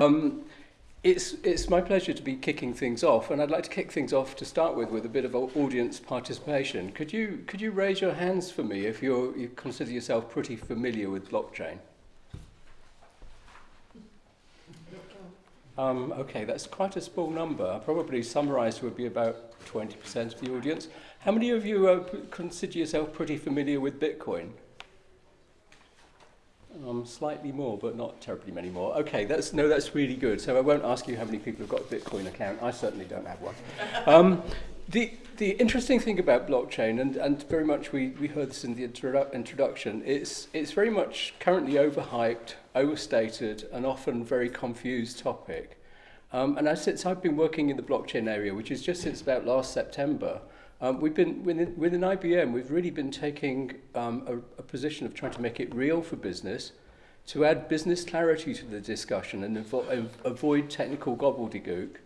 Um, it's, it's my pleasure to be kicking things off, and I'd like to kick things off to start with with a bit of audience participation. Could you, could you raise your hands for me if you're, you consider yourself pretty familiar with blockchain? Um, okay, that's quite a small number. Probably summarised would be about 20% of the audience. How many of you uh, consider yourself pretty familiar with Bitcoin? Um, slightly more, but not terribly many more. Okay, that's, no, that's really good. So I won't ask you how many people have got a Bitcoin account. I certainly don't have one. Um, the, the interesting thing about blockchain, and, and very much we, we heard this in the introdu introduction, it's, it's very much currently overhyped, overstated, and often very confused topic. Um, and since I've been working in the blockchain area, which is just since about last September, Um, we've been within, within IBM, we've really been taking um, a, a position of trying to make it real for business, to add business clarity to the discussion and avo avoid technical gobbledygook,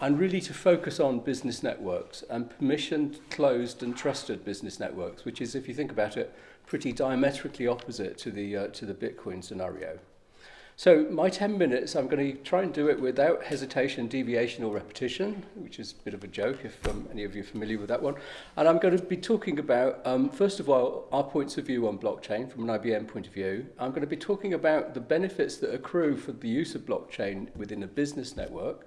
and really to focus on business networks and permissioned, closed, and trusted business networks, which is, if you think about it, pretty diametrically opposite to the uh, to the Bitcoin scenario. So my 10 minutes, I'm going to try and do it without hesitation, deviation or repetition, which is a bit of a joke if um, any of you are familiar with that one. And I'm going to be talking about, um, first of all, our points of view on blockchain from an IBM point of view. I'm going to be talking about the benefits that accrue for the use of blockchain within a business network.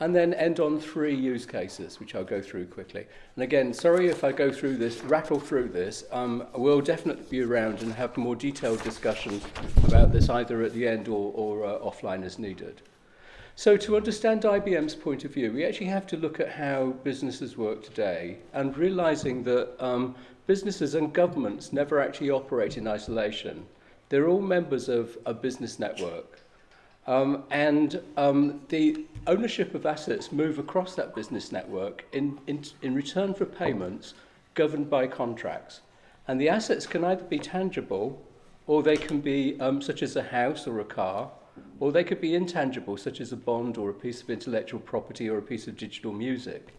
And then end on three use cases, which I'll go through quickly. And again, sorry if I go through this, rattle through this. Um, we'll definitely be around and have more detailed discussions about this either at the end or, or uh, offline as needed. So to understand IBM's point of view, we actually have to look at how businesses work today and realizing that um, businesses and governments never actually operate in isolation. They're all members of a business network. Um, and um, the ownership of assets move across that business network in, in, in return for payments governed by contracts. And the assets can either be tangible or they can be um, such as a house or a car, or they could be intangible, such as a bond or a piece of intellectual property or a piece of digital music.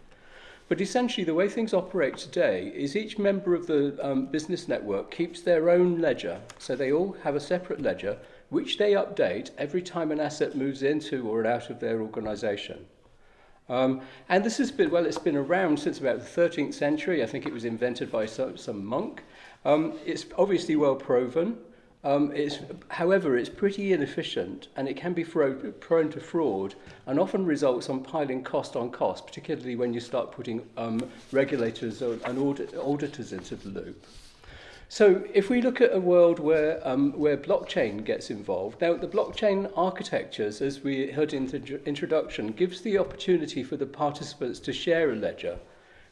But essentially, the way things operate today is each member of the um, business network keeps their own ledger. So they all have a separate ledger which they update every time an asset moves into or out of their organization. Um, and this has been, well, it's been around since about the 13th century. I think it was invented by some, some monk. Um, it's obviously well proven. Um, it's, however, it's pretty inefficient and it can be prone to fraud and often results on piling cost on cost, particularly when you start putting um, regulators and audit, auditors into the loop. So if we look at a world where, um, where blockchain gets involved, now the blockchain architectures, as we heard in the introduction, gives the opportunity for the participants to share a ledger,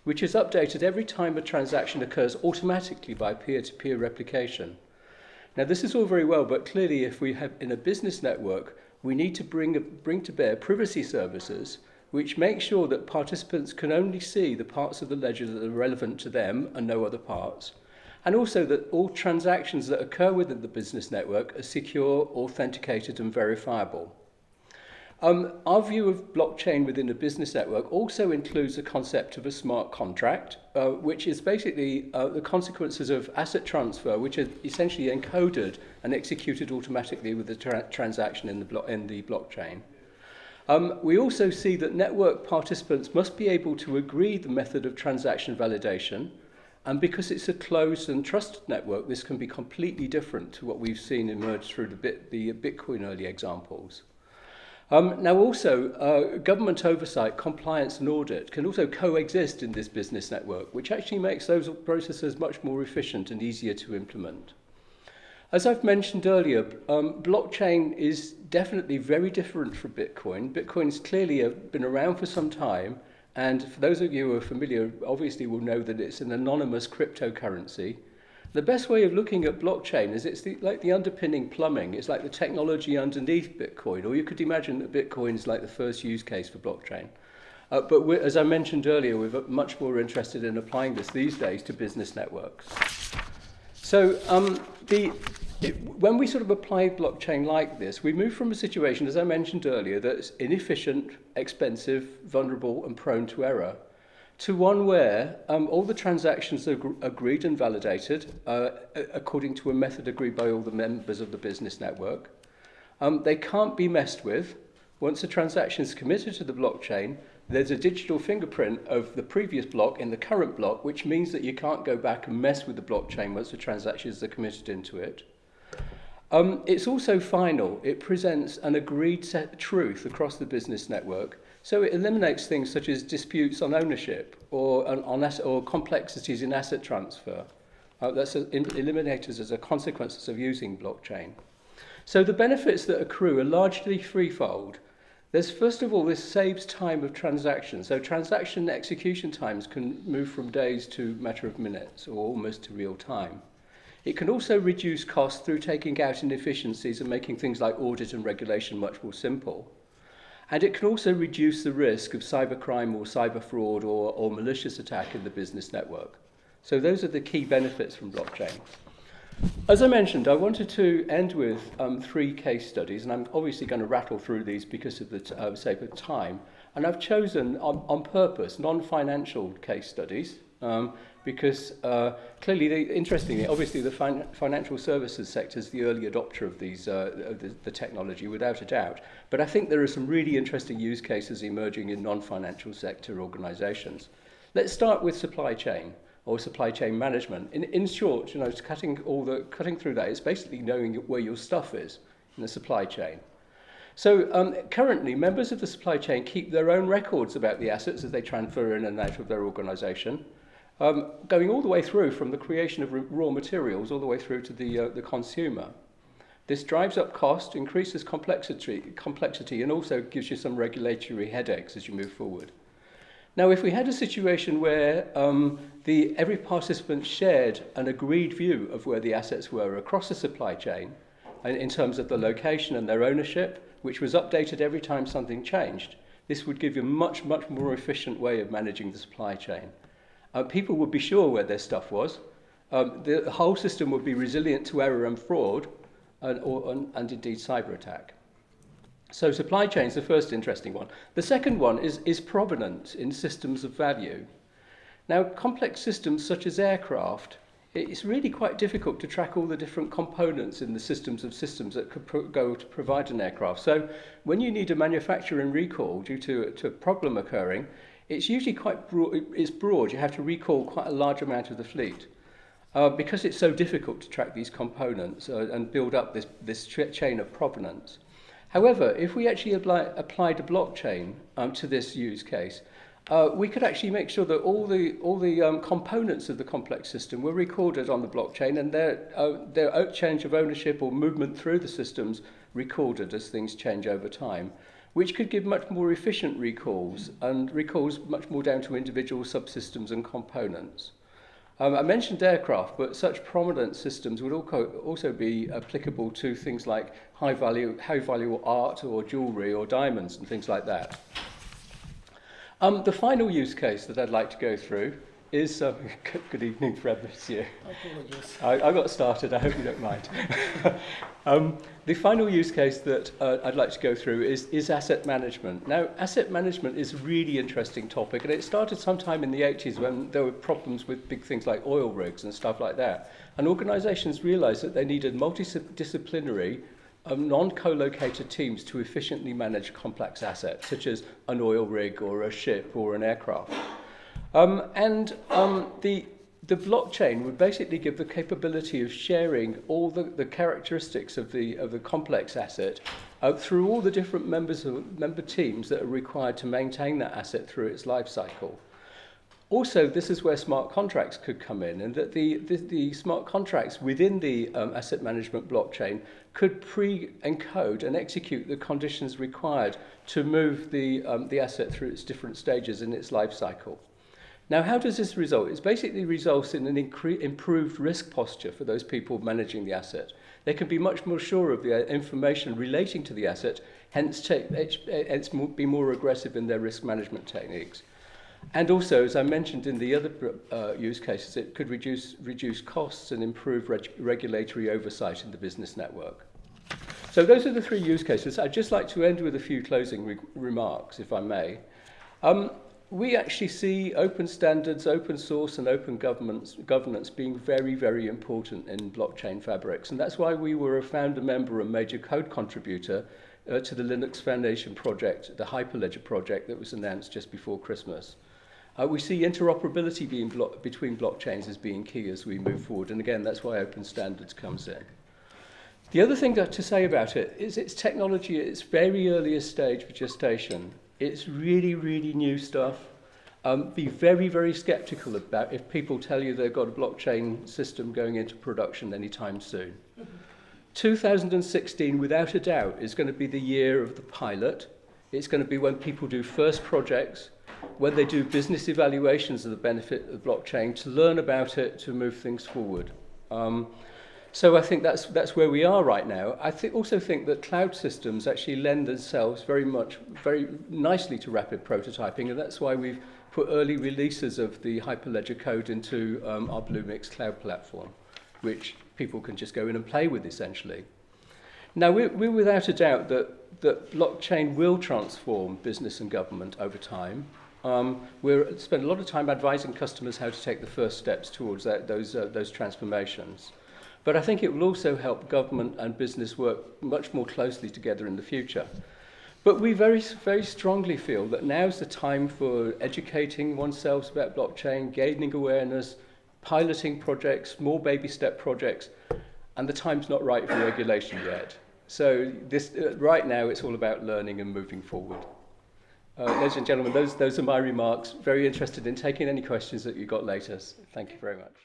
which is updated every time a transaction occurs automatically by peer-to-peer -peer replication. Now this is all very well, but clearly if we have in a business network, we need to bring, bring to bear privacy services which make sure that participants can only see the parts of the ledger that are relevant to them and no other parts and also that all transactions that occur within the business network are secure, authenticated and verifiable. Um, our view of blockchain within a business network also includes the concept of a smart contract, uh, which is basically uh, the consequences of asset transfer, which are essentially encoded and executed automatically with the tra transaction in the, in the blockchain. Um, we also see that network participants must be able to agree the method of transaction validation, And because it's a closed and trusted network, this can be completely different to what we've seen emerge through the, bit, the Bitcoin early examples. Um, now also, uh, government oversight, compliance and audit can also coexist in this business network, which actually makes those processes much more efficient and easier to implement. As I've mentioned earlier, um, blockchain is definitely very different from Bitcoin. Bitcoin's clearly uh, been around for some time, And for those of you who are familiar, obviously will know that it's an anonymous cryptocurrency. The best way of looking at blockchain is it's the, like the underpinning plumbing. It's like the technology underneath Bitcoin. Or you could imagine that Bitcoin is like the first use case for blockchain. Uh, but as I mentioned earlier, we're much more interested in applying this these days to business networks. So um, the, it, when we sort of apply blockchain like this, we move from a situation, as I mentioned earlier, that's inefficient, expensive, vulnerable, and prone to error, to one where um, all the transactions are agreed and validated uh, according to a method agreed by all the members of the business network. Um, they can't be messed with. Once a transaction is committed to the blockchain, there's a digital fingerprint of the previous block in the current block, which means that you can't go back and mess with the blockchain once the transactions are committed into it. Um, it's also final. It presents an agreed set truth across the business network. So it eliminates things such as disputes on ownership or, on asset, or complexities in asset transfer. Uh, that's a, eliminated as a consequence of using blockchain. So the benefits that accrue are largely threefold. There's first of all, this saves time of transaction. So transaction execution times can move from days to matter of minutes or almost to real time. It can also reduce costs through taking out inefficiencies and making things like audit and regulation much more simple. And it can also reduce the risk of cybercrime or cyber fraud or, or malicious attack in the business network. So those are the key benefits from blockchain. As I mentioned, I wanted to end with um, three case studies, and I'm obviously going to rattle through these because of the uh, sake of time. And I've chosen on, on purpose non-financial case studies um, because uh, clearly, the, interestingly, obviously the fin financial services sector is the early adopter of these uh, the, the technology, without a doubt. But I think there are some really interesting use cases emerging in non-financial sector organizations. Let's start with supply chain or supply chain management. In, in short, you know, cutting, all the, cutting through that is basically knowing where your stuff is in the supply chain. So um, currently, members of the supply chain keep their own records about the assets as they transfer in and out of their organization um, going all the way through from the creation of raw materials all the way through to the, uh, the consumer. This drives up cost, increases complexity, complexity, and also gives you some regulatory headaches as you move forward. Now, if we had a situation where um, the, every participant shared an agreed view of where the assets were across the supply chain, in terms of the location and their ownership, which was updated every time something changed, this would give you a much, much more efficient way of managing the supply chain. Uh, people would be sure where their stuff was. Um, the whole system would be resilient to error and fraud and, or, and, and indeed cyber attack. So supply chain is the first interesting one. The second one is, is provenance in systems of value. Now, complex systems such as aircraft, it's really quite difficult to track all the different components in the systems of systems that could go to provide an aircraft. So when you need a manufacturing recall due to, to a problem occurring, it's usually quite broad, it's broad. You have to recall quite a large amount of the fleet. Uh, because it's so difficult to track these components uh, and build up this, this chain of provenance. However, if we actually apply, applied a blockchain um, to this use case, uh, we could actually make sure that all the, all the um, components of the complex system were recorded on the blockchain and their, uh, their change of ownership or movement through the systems recorded as things change over time which could give much more efficient recalls and recalls much more down to individual subsystems and components. Um, I mentioned aircraft, but such prominent systems would also be applicable to things like high value, high value art or jewellery or diamonds and things like that. Um, the final use case that I'd like to go through is um, good evening Fred this year. Apologies. I, I got started, I hope you don't mind. um, the final use case that uh, I'd like to go through is, is asset management. Now, asset management is a really interesting topic, and it started sometime in the 80s when there were problems with big things like oil rigs and stuff like that. And organizations realized that they needed multidisciplinary um, non-co-located teams to efficiently manage complex assets, such as an oil rig or a ship or an aircraft. Um, and um, the, the blockchain would basically give the capability of sharing all the, the characteristics of the, of the complex asset uh, through all the different members of, member teams that are required to maintain that asset through its life cycle. Also, this is where smart contracts could come in, and that the, the, the smart contracts within the um, asset management blockchain could pre-encode and execute the conditions required to move the, um, the asset through its different stages in its life cycle. Now, how does this result? It basically results in an improved risk posture for those people managing the asset. They can be much more sure of the uh, information relating to the asset, hence take, hence be more aggressive in their risk management techniques. And also, as I mentioned in the other uh, use cases, it could reduce, reduce costs and improve reg regulatory oversight in the business network. So those are the three use cases. I'd just like to end with a few closing re remarks, if I may. Um, we actually see open standards, open source and open governance, being very, very important in blockchain fabrics. And that's why we were a founder member and major code contributor uh, to the Linux Foundation project, the Hyperledger project that was announced just before Christmas. Uh, we see interoperability being blo between blockchains as being key as we move forward. And again, that's why open standards comes in. The other thing to say about it is its technology at its very earliest stage of gestation It's really, really new stuff. Um, be very, very skeptical about if people tell you they've got a blockchain system going into production anytime soon. 2016, without a doubt, is going to be the year of the pilot. It's going to be when people do first projects, when they do business evaluations of the benefit of blockchain, to learn about it, to move things forward. Um, So I think that's, that's where we are right now. I th also think that cloud systems actually lend themselves very much, very nicely to rapid prototyping, and that's why we've put early releases of the Hyperledger code into um, our Bluemix cloud platform, which people can just go in and play with essentially. Now, we're, we're without a doubt that, that blockchain will transform business and government over time. Um, we're spend a lot of time advising customers how to take the first steps towards that, those, uh, those transformations. But I think it will also help government and business work much more closely together in the future. But we very, very strongly feel that now's the time for educating oneself about blockchain, gaining awareness, piloting projects, small baby step projects, and the time's not right for regulation yet. So this, uh, right now it's all about learning and moving forward. Uh, ladies and gentlemen, those, those are my remarks. Very interested in taking any questions that you got later. Thank you very much.